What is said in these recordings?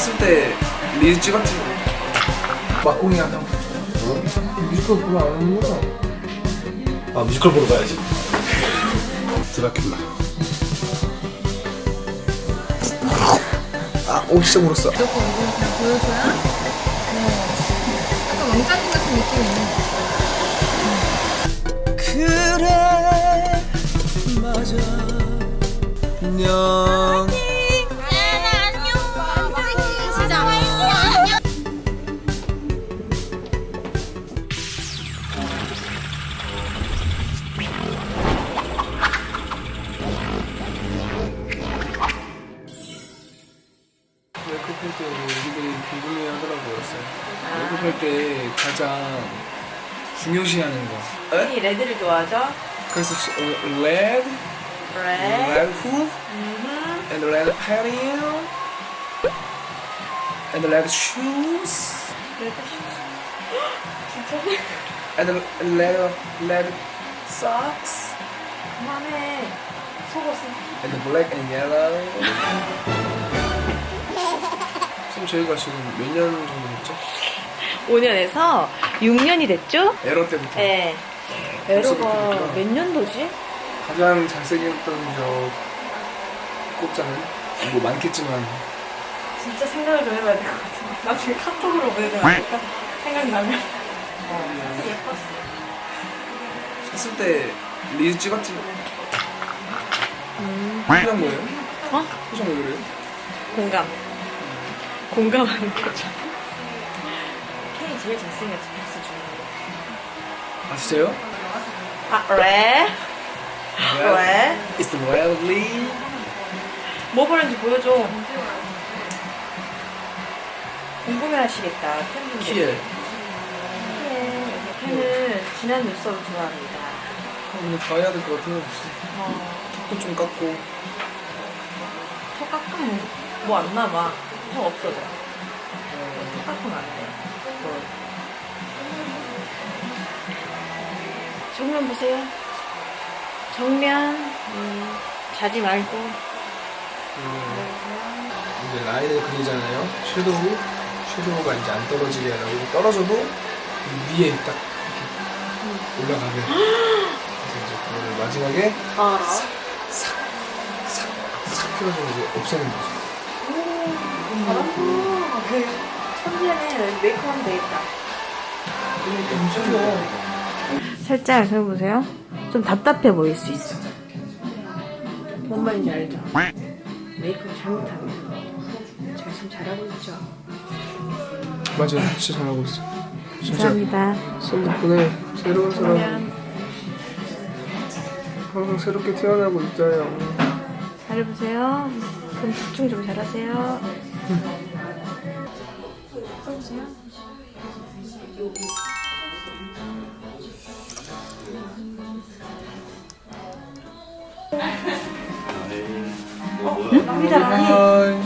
했을 때 리즈 찍었지. 막공이야 형 뮤지컬 보러 안 오는구나 아 뮤지컬 보러 가야지. 드라큘라 아 오 진짜 물었어. 무조건 이거 그냥 보여줘야 어. 약간 왕자님 같은 느낌이네 그래 맞아. 안 궁금해 하더라고요 메이크업 할때 가장 중요시하는 거 에? 이 레드를 좋아하죠? 그래서 시- 어, red, 레드. red hood, and red hair, and red shoes, and red red socks, 그만해. 속옷은. and black and yellow. 지금 저희가 지금 몇 년 정도 됐죠? 5년에서 6년이 됐죠? 에러 때부터 네. 벌써 에러가. 몇 년도지? 가장 잘생겼던 저 꼽자는 뭐 많겠지만 진짜 생각을 좀 해봐야 될 것 같아. 나중에 카톡으로 보내면 안 될까? 생각나면. 어, 예뻤어. 샀을 때 리즈 찍었지? 음. 표정 뭐예요? 어? 표정 왜 그래요? 공감. 공감하는 거죠. K 제일 잘생겼지, 패스 중에. 아 진짜요? 아, 레? 왜? It's lovely 뭐 보는지 보여줘. 궁금해 하시겠다, 팬분들. 키엘 팬, 팬은 진한 눈썹을 좋아합니다. 아, 근데 다 해야 될 것 같아요 어, 턱도 좀 깎고 턱 깎으면 뭐 안 남아. 턱 없어져. 턱 깎으면 안 돼. 뭐. 정면 보세요. 정면. 음, 자지 말고. 이제 라인을 그리잖아요 섀도우 섀도우가 이제 안 떨어지게 하려고 떨어져도 위에 딱 이렇게 올라가게 그래서 이제 그거를 마지막에 알아. 싹 펴가지고 이제 없애는 거죠 잘한다. 그 천재네. 메이크업 하면 되겠다. 살짝 해보세요. 좀 답답해 보일 수 있어. 뭔 말인지 알죠? 메이크업 잘못하면. 제가 지금 잘하고 있죠? 맞아요 진짜 잘하고 있어 진짜 감사합니다. 선 덕분에 새로운 사람 항상 새롭게 태어나고 있어요 잘해보세요. 그럼 집중 좀 잘하세요. 나비.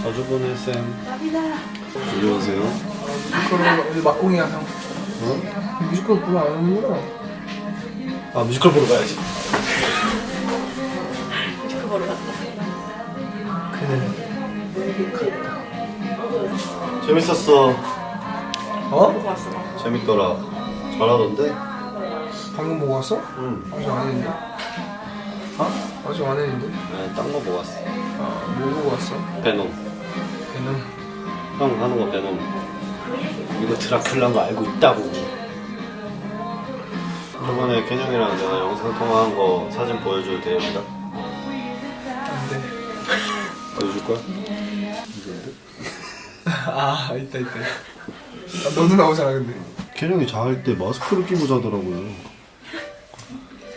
자주 보는 쌤 나비다. 안녕하세요 뮤지컬 막공이야 형 어? 뮤지컬 보러 안 오는구나 아 뮤지컬 보러 가야지 뮤지컬 보러 갔다. 그래 재밌었어 어? 재밌더라 잘하던데? 방금 보고 왔어? 응 아직 안 했는데 어? 아직 안 했는데 네, 딴거 보고 왔어 아뭐 보고 왔어? 베놈 걔는 형 하는 거 베놈 이거 드라큘라인 거 알고 있다고 저번에 켄형이랑 내가 영상 통화한 거 사진 보여줘도 됩니다 안돼 보여줄 거야? 아 있다 있다. 아, 너도 나오잖아 근데. 켄형이 자할 때 마스크를 끼고 자더라고요.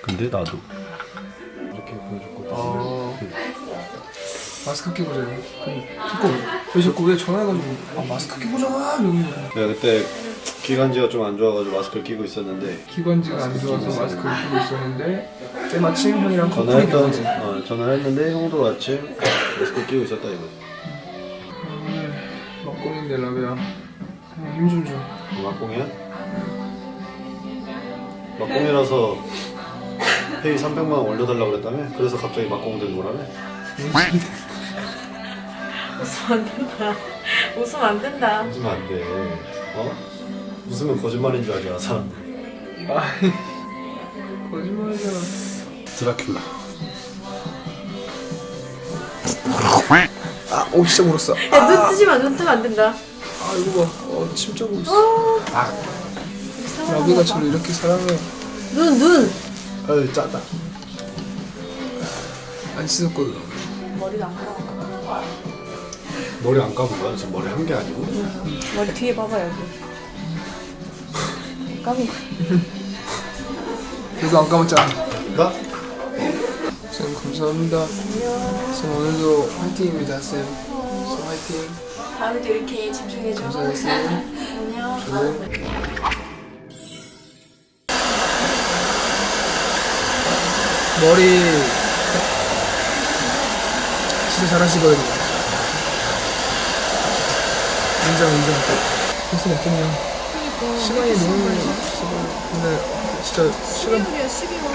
근데 나도. 이렇게 보여줬거든 어 마스크 끼고 자요? 왜 자꾸 왜 전화해가지고 아 마스크 끼고 이러는 거야. 내가 그때 기관지가 좀 안 좋아가지고 마스크를 끼고 있었는데 기관지가 안 좋아서 마스크를 끼고 있었는데 때마침 형이랑 커플이 전화했던 어, 전화했는데 형도 마침 마스크 끼고 있었다 이거 막공인데 라비야 힘좀 줘. 막공이야? 막공이라서 회의 300만 원 올려달라고 그랬다며? 그래서 갑자기 막공 된 거라며? 웃으면 안 된다. 웃으면 안 된다. 웃으면 안 돼. 어? 웃으면 거짓말인 줄 알잖아 사람들. 아 거짓말이잖아 드라큘라. 오 진짜 물었어 야, 눈 뜨지 마, 눈 뜨면 안 된다. 아 이거 봐어 침자고 있어 아 라비가 저를 이렇게 사랑해 눈, 눈. 아유 짜다. 안 씻었거든 머리도 안 감아. 머리 안 감은 거야? 지금 머리 한 게 아니고? 머리 뒤에 봐봐, 여기. 감이. 그래도 안 감았잖아 나? 쌤 감사합니다 쌤 오늘도 화이팅입니다 쌤 쌤, 화이팅. 다음에도 이렇게 집중해줘. 쌤 안녕. 저는 머리 진짜 잘하시거든요. 인정 인정. 벌써 몇 분이야 시간이 너무 근데 진짜 시간 12월이야 12월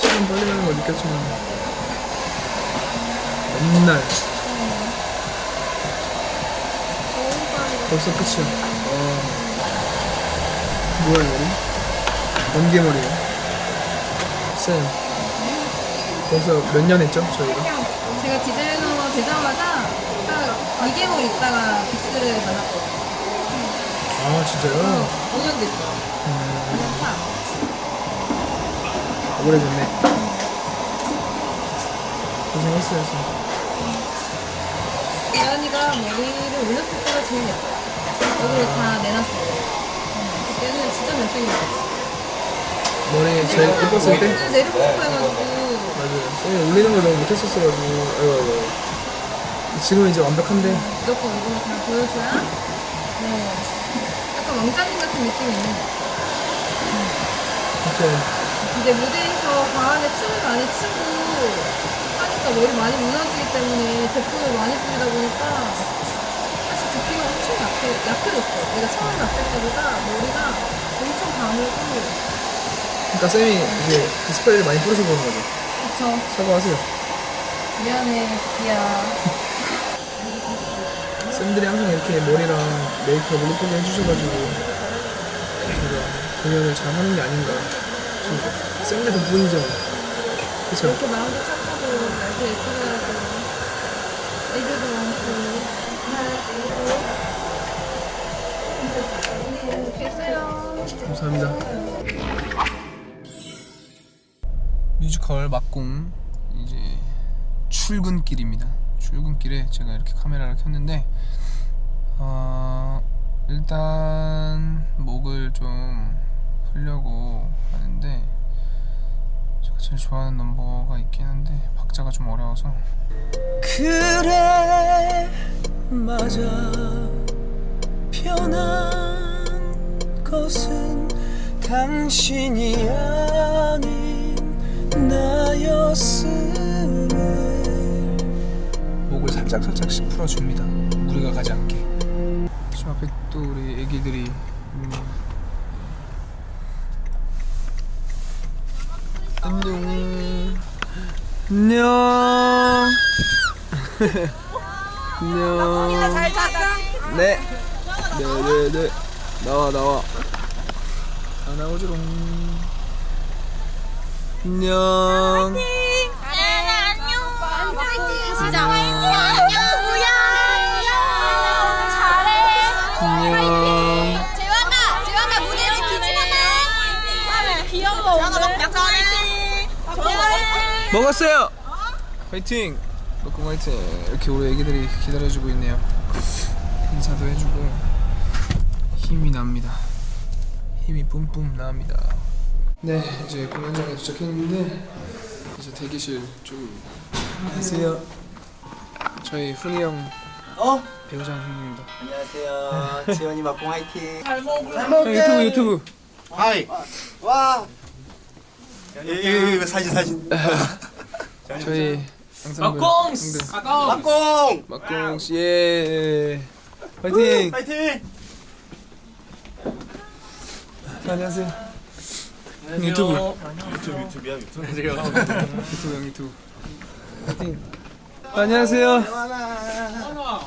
시간 빨리 가는 걸 느꼈지만 맨날 벌써 끝이야. 와 뭐야 이 머리? 번개머리야 쌤 벌써 몇 년 했죠 저희가? 제가 디자이너 되자마자 딱 2개월 있다가 빅스를 만났거든요. 아 진짜요? 5년 됐어. 음, 5년 차 오래됐네. 고생했어요 쌤. 예언이가 머리를 올렸을 때 가 제일 예뻐요 여기로 다 내놨어요. 음, 그때는 진짜 잘생겼어요. 머리 제일 예뻤을 때? 내리고 싶어 해가지고. 맞아요. 쌤이 올리는 걸 너무 못했었어가지고. 아이고 아이고 지금 이제 완벽한데? 무조건 이걸 그냥 보여줘야? 네. 약간 왕자님 같은 느낌이 있는 거 이렇게 이제 무대에서 강하게 춤을 많이 추고 하니까 머리 많이 무너지기 때문에 제품을 많이 뿌리다 보니까 두피가 엄청 약해, 약해졌어요. 내가 처음 났을 때보다 머리가 엄청 가늘고 그러니까 쌤이 이제 그 스프레이를 많이 뿌려서 그런 거죠 그쵸. 사과하세요 미안해, 두피야. 쌤들이 항상 이렇게 머리랑 메이크업을 예쁘게 해주셔가지고 제가 공연을 잘 하는 게 아닌가 좀 쌤들 덕분이죠 그쵸? 이렇게 마음도 착하고 날도 예쁘게 하고 애교도 많고 이렇게 했어요. 감사합니다. 뮤지컬 막공 이제 출근길입니다. 출근길에 제가 이렇게 카메라를 켰는데 어, 일단 목을 좀 풀려고 하는데 제가 제일 좋아하는 넘버가 있긴 한데 박자가 좀 어려워서. 그래 맞아. 변한 것은 당신이 아닌 나였음을 목을 살짝 살짝씩 풀어줍니다. 무리가 가지 않게. 저 앞에 또 우리 애기들이 있네요. 안녕. 안녕. 안녕. 잘 잤어? 네. 네네네. 나와 나와. 다 나오지롱. 안녕. 먹었어요. 화이팅. 먹고 화이팅. 이렇게 우리 애기들이 기다려주고 있네요. 인사도 해주고 힘이 납니다. 힘이 뿜뿜 납니다. 네, 이제 공연장에 도착했는데 이제 대기실 좀 안녕하세요. 저희 훈이 형 어? 배우장 형님입니다. 안녕하세요 지원이 막공 화이팅 형 유튜브 유튜브. 하이. 와 이거, 이거, 사진 사진 저희 막공스. 막공 막공 씨 예. 화이팅. 화이팅 안녕하세요. 유튜브. 유튜브 유튜브야 유튜브. 유튜브 형 유튜브. 화이팅. 안녕하세요.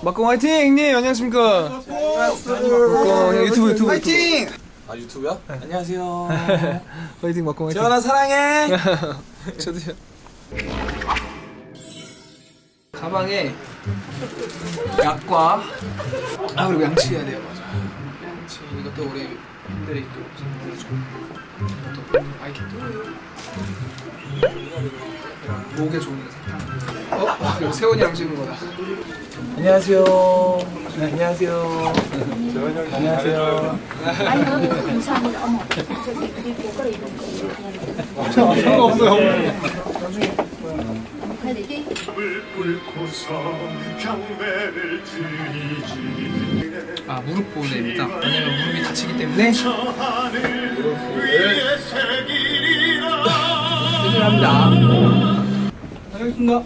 막공 화이팅 형님 안녕하십니까. 막공 형 유튜브 유튜브 화이팅. 아 유튜브야? 안녕하세요. 화이팅 막공 화이팅. 재환아 사랑해. 저도요. 가방에 약과 아 그리고 양치 해야 돼요 맞아. 양치 이것도 우리 팬들이 또 선물해주고 또 아이캔도 목에 좋은 사탕. 어? 이거 세원이랑 찍은 거다. 안녕하세요. 네, 안녕하세요. 안녕하세요. 아니요, 없어요. 아 무릎 보호대입니다. 왜냐면 무릎이 다 치기 때문에 조심합니다. 알겠습니다.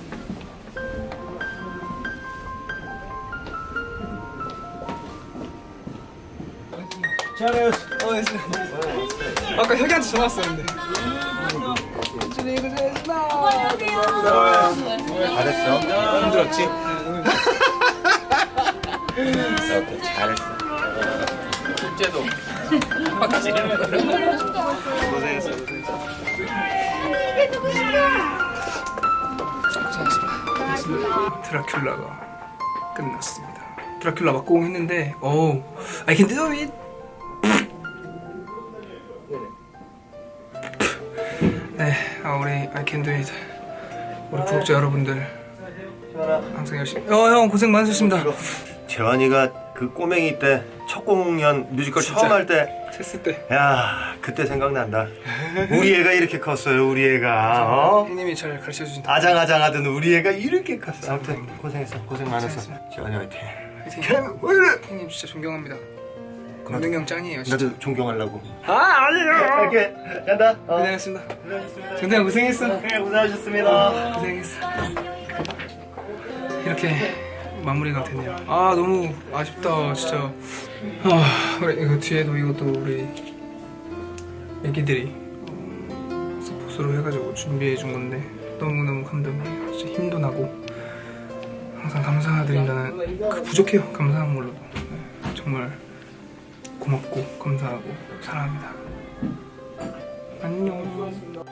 잘했어. 어, 했어. 아까 혁이한테 전화 왔었는데. 준이 고생했어. 잘했어. 힘들었지? 잘했어. 숙제도. 고생했어. 드라큘라가 끝났습니다. 드라큘라 막공 했는데, 어우, I can do it. 네, 아, 우리 I can do it. 우리 구독자 여러분들 항상 열심히. 어, 형 고생 많으셨습니다. 재환이가 그 꼬맹이 때 첫 공연 뮤지컬 진짜. 처음 할 때, 했을 때 야 그때 생각난다. 우리 애가 이렇게 컸어요. 우리 애가 어? 형님이 잘 가르쳐 주신 아장아장하던 우리 애가 이렇게 컸어. 아무튼 고생했어. 고생 많았어. 재환이 화이팅. 캠 원래 형님 진짜 존경합니다. 건능 형 짱이에요. 진짜. 나도 존경하려고. 아 아니에요. 이렇게 간다. 어. 고생했습니다. 정대 형 고생했어. 네, 고생하셨습니다. 고생했어. 이렇게 마무리가 되네요. 아 너무 아쉽다 진짜. 아 그래 이거 뒤에도 이것도 우리 애기들이 어, 서포스로 해가지고 준비해 준 건데 너무너무 감동해요. 진짜 힘도 나고 항상 감사드린다는 그 부족해요. 감사한 걸로도. 네, 정말 고맙고 감사하고 사랑합니다. 안녕.